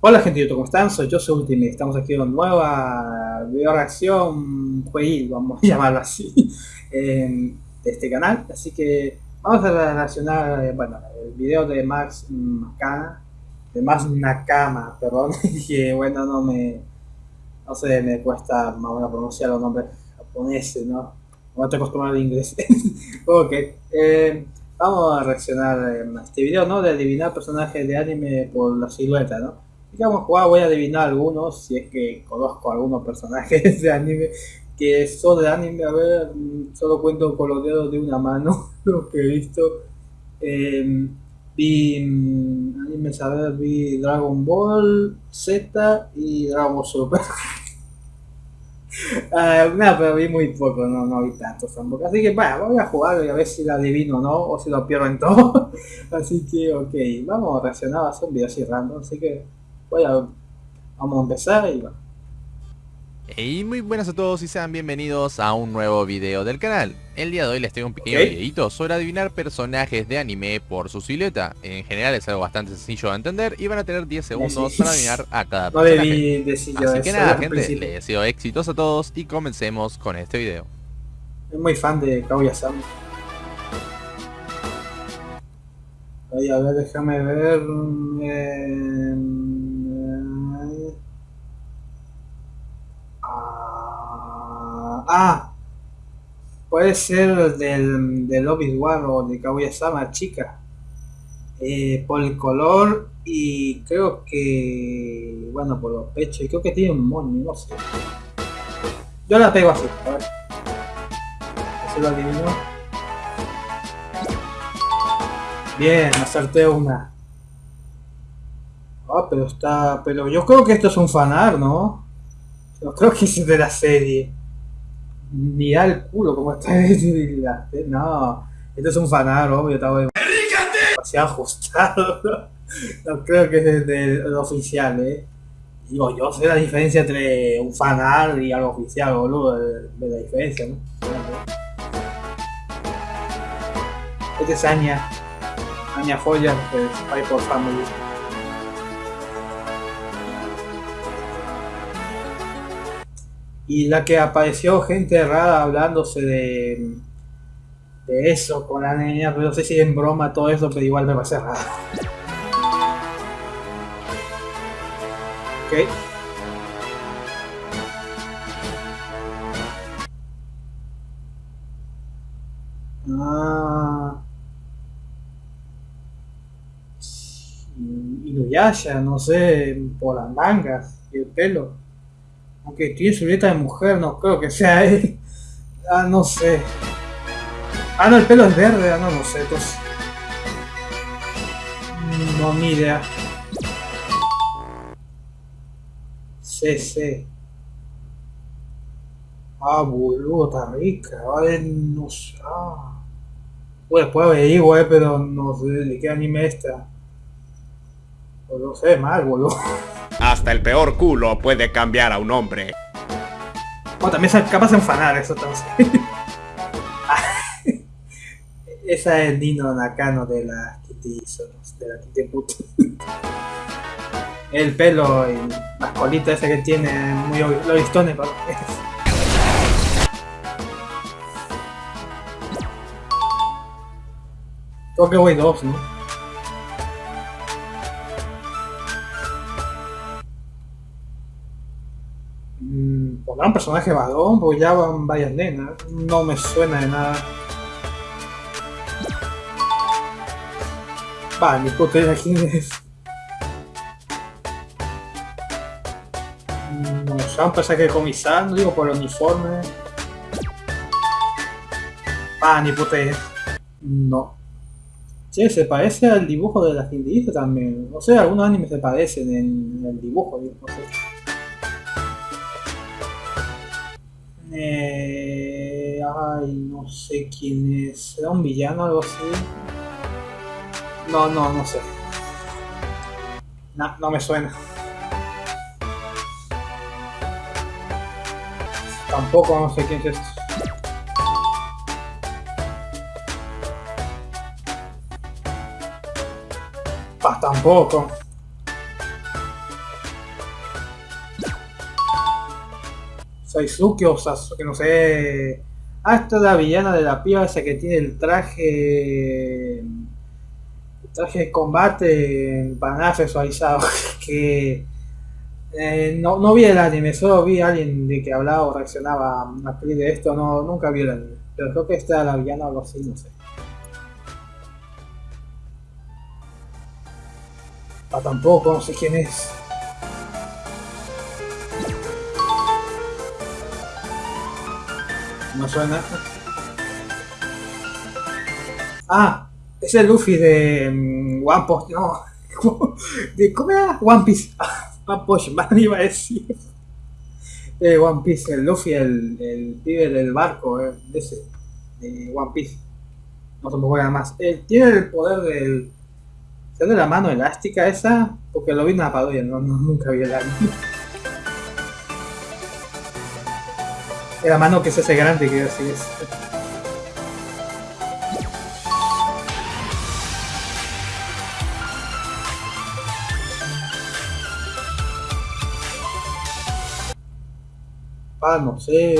Hola gente de YouTube, ¿cómo están? Soy yo, soy Ultimate. Estamos aquí con nueva video reacción jueguil, vamos a llamarlo así, de este canal. Así que vamos a reaccionar, eh, bueno, el video de Max Nakama, de Max Nakama, perdón, que bueno, no me, no sé, me cuesta más o pronunciar los nombres japoneses, ¿no? No estoy acostumbrado al inglés. ok, eh, vamos a reaccionar a este video, ¿no? De adivinar personajes de anime por la silueta, ¿no? Digamos jugar voy a adivinar algunos, si es que conozco algunos personajes de anime que son de anime, a ver, mm, solo cuento con los dedos de una mano lo que he visto. Em, vi mm, anime, a ver, vi Dragon Ball Z y Dragon Ball Super. uh, no, pero vi muy poco, no, no vi tantos tampoco. Así que bueno, voy a jugar y a ver si la adivino o no, o si lo pierdo en todo. así que ok, vamos a reaccionar a un video así random, así que bueno, vamos a empezar y va. Hey, muy buenas a todos y sean bienvenidos a un nuevo video del canal. El día de hoy les tengo un pequeño videito sobre adivinar personajes de anime por su silueta. En general es algo bastante sencillo de entender y van a tener 10 segundos para adivinar a cada personaje. Así que nada gente, les deseo éxitos a todos y comencemos con este video. Soy muy fan de Kaguya-sama. a ver, déjame ver... Eh... Ah, puede ser del, del Obi-Wan o de Kaguya-sama, chica. Eh, por el color y creo que, bueno, por los pechos, y creo que tiene un moño, no sé. Yo la pego así, a ver. Lo adivinó. Bien, acerté una. Ah, pero está... Pero yo creo que esto es un fanar, ¿no? Yo creo que es de la serie. Mira el culo como está No, esto es un fanar, obvio, está demasiado ajustado. No creo que es del oficial, eh. Digo, yo sé la diferencia entre un fanar y algo oficial, boludo, de, la diferencia, ¿no? Este es Anya, Anya Foya de Spy por Family. Y la que apareció gente rara hablándose de, de eso con la niña, pero no sé si en broma todo eso, pero igual me parece raro. Ok. Ah. No sé, por las mangas y el pelo. Aunque tiene silueta de mujer, no creo que sea él. Ah, no sé. Ah, no, el pelo es verde, ah, no, no sé, entonces... No, ni idea. Sí, sí. Ah, boludo, está rica. Vale, no sé. Ah. Pues después averiguo, eh, pero no sé de qué anime está. No sé, mal, boludo. Hasta el peor culo puede cambiar a un hombre. O también es capaz de enfanar eso entonces. Esa es Dino Nakano de la Kitty de la Kitty Put. El pelo y las colitas ese que tiene muy listones para Creo que voy dos, ¿no? Un personaje varón, porque ya van varias nenas. No me suena de nada. Va, ni puta idea quién es. No sé, un personaje comisar, no digo por el uniforme. Va, ni puta. No. Che, se parece al dibujo de la Kindle también. No sé, algunos animes se parecen en, el dibujo, no sé. Eh, ay, no sé quién es. ¿Será un villano o algo así? No, no, no sé. No, no me suena. Tampoco no sé quién es esto. Ah, tampoco. Saisuke o Sasuke, no sé. Ah, es la villana de la piba esa que tiene el traje. El traje de combate para nada sexualizado. que. eh, no, no vi el anime, solo vi a alguien de que hablaba o reaccionaba a peli de esto, no, nunca vi el anime. Pero creo que era la villana o algo así, no sé. Ah, tampoco, no sé quién es. No suena. Ah, es el Luffy de mm, One Punch, no. ¿Cómo era? One Piece. One Punch Man iba a decir. De One Piece, el Luffy, el, el pibe del barco, eh, de ese, One Piece. No se me acuerdo más. Él tiene el poder del. ¿Es de la mano elástica esa? Porque lo vi en una parodia, no, no- nunca vi el anime. La mano que se hace grande, quiero decir. Es. Ah, no sé.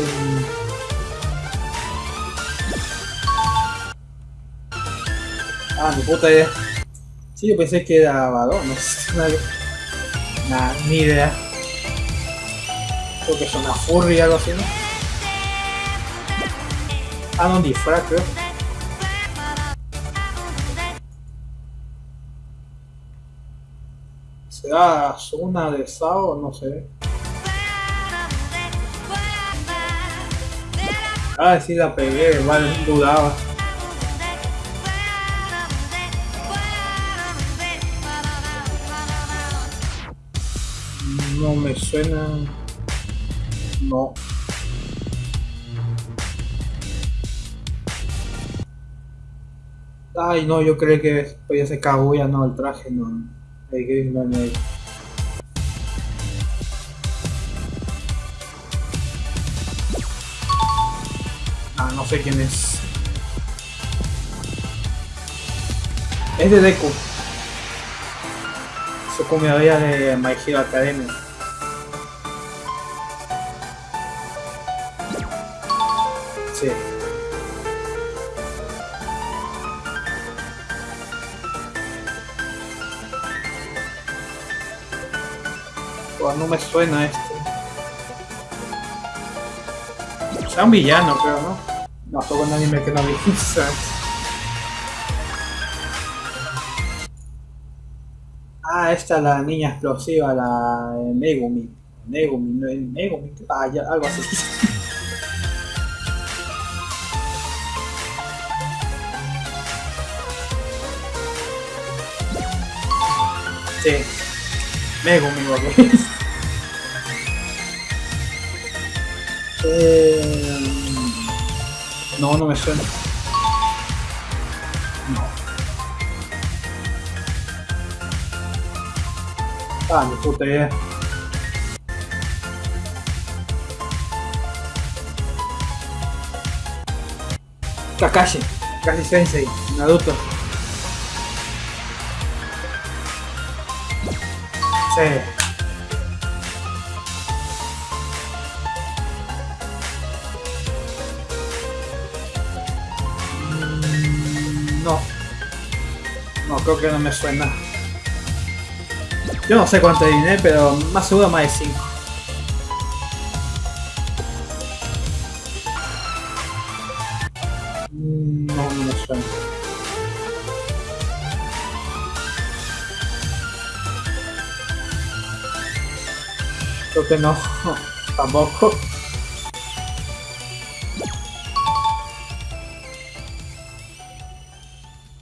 Ah, mi puta idea. Sí, yo pensé que era varón, no sé. Nah, ni idea. Creo que es una furry o algo así, ¿no? Ah, no, un disfraz, creo. ¿Será Suna de Sao? No sé. Ah, sí la pegué, igual dudaba. No me suena. No. Ay, no, yo creo que podía ser Kaguya, no, el traje, no. El gris no, no. Ah, no sé quién es. Es de Deku. Su comedia de My Hero Academia. Sí. Oh, no me suena este. Sea un villano, creo, ¿no? No, todo un anime que no vi. ah, esta es la niña explosiva, la Megumi. Megumi, no, eh, Megumi, ah, ya, algo así. sí. Megumi, ok. Eh, no, no me suena. No. Ah, ni puta idea. Kakashi, Kakashi Sensei, Naruto. Sí. Mm, No. No, creo que no me suena. Yo no sé cuánto adiviné, pero más seguro más de 5. Creo que no. Tampoco.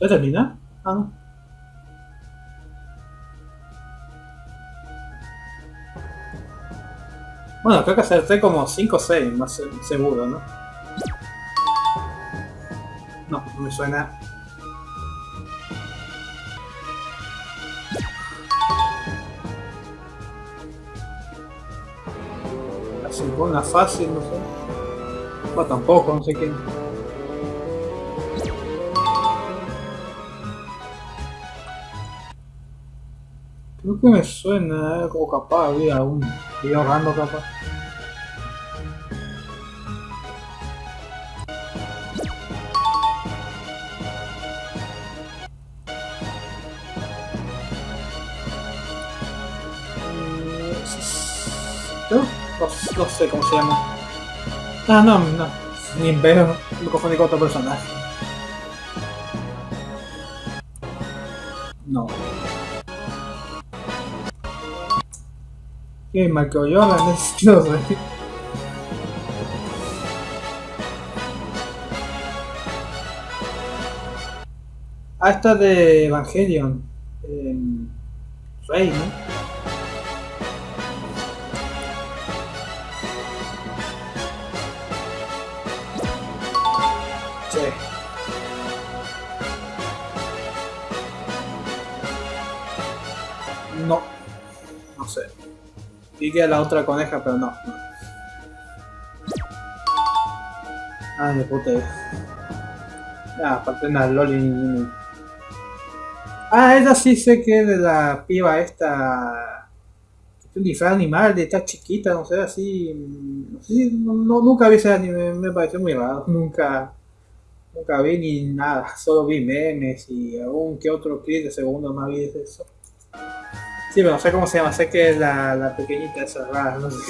¿Ya termina? Ah, no. Bueno, creo que acerté como 5 o 6, más se- seguro, ¿no? No, no me suena. Una fácil, no sé. Bueno, tampoco, no sé quién. Creo que me suena, eh, como capaz había un video random capaz. No, sé cómo se llama. Ah, no, no. Ni veo. Me confundí con otro personaje. No. ¿Qué? Michael Jordan es... No sé. Ah, esta de Evangelion. Eh, Rey, ¿no? No. No sé. Vi que la otra coneja, pero no. no. Ay, de puta. Ah, aparte la Loli. Ah, esa sí sé que es de la piba esta. Un disfraz animal de esta chiquita, no sé, así. No sé, no- nunca vi ese anime, me pareció muy raro. Nunca. Nunca vi ni nada, solo vi memes y algún que otro clip de segundo más vi de eso. Sí, pero no sé cómo se llama, sé que es la, la pequeñita esa rara, no sé.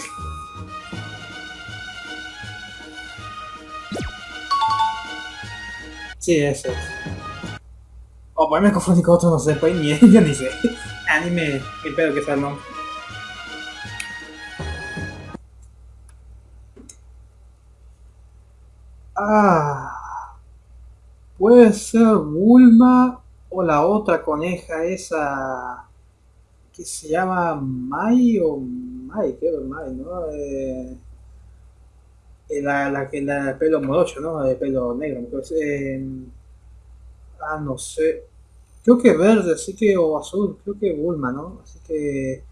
Sí, ese es. O pues me confundí con otro, no sé, pues ni yo ni sé. Anime, qué pedo que el nombre. Ah. Puede ser Bulma o la otra coneja esa que se llama Mai o Mai, creo que Mai, ¿no? Eh, eh, la, la que la de pelo morocho, ¿no? De pelo negro, creo que es, eh, ah, no sé. Creo que verde, así que, o azul, creo que Bulma, ¿no? Así que,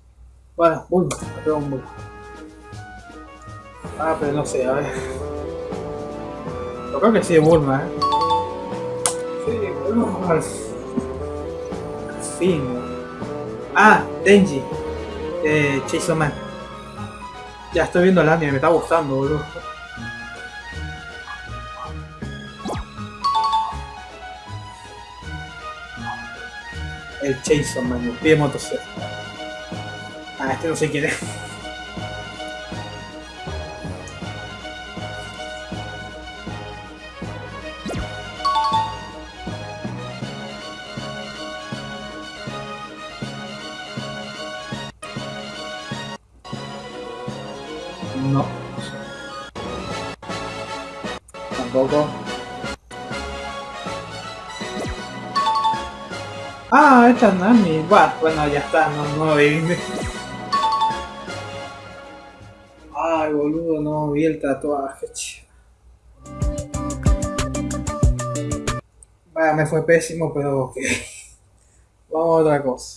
bueno, Bulma, un Bulma. Ah, pero no sé, a ver. Yo creo que sí es Bulma, ¿eh? Sí, Bulma. Al fin. Ah, Denji. Eh, Chainsaw Man. Ya estoy viendo el anime, me está gustando, boludo. El Chainsaw Man, el pie motosierra. Ah, este no sé quién es. Ah, esta es Nami. Bueno, ya está, no, no vi. Ay, boludo, no vi el tatuaje. Vaya, me fue pésimo, pero ok. Vamos a otra cosa.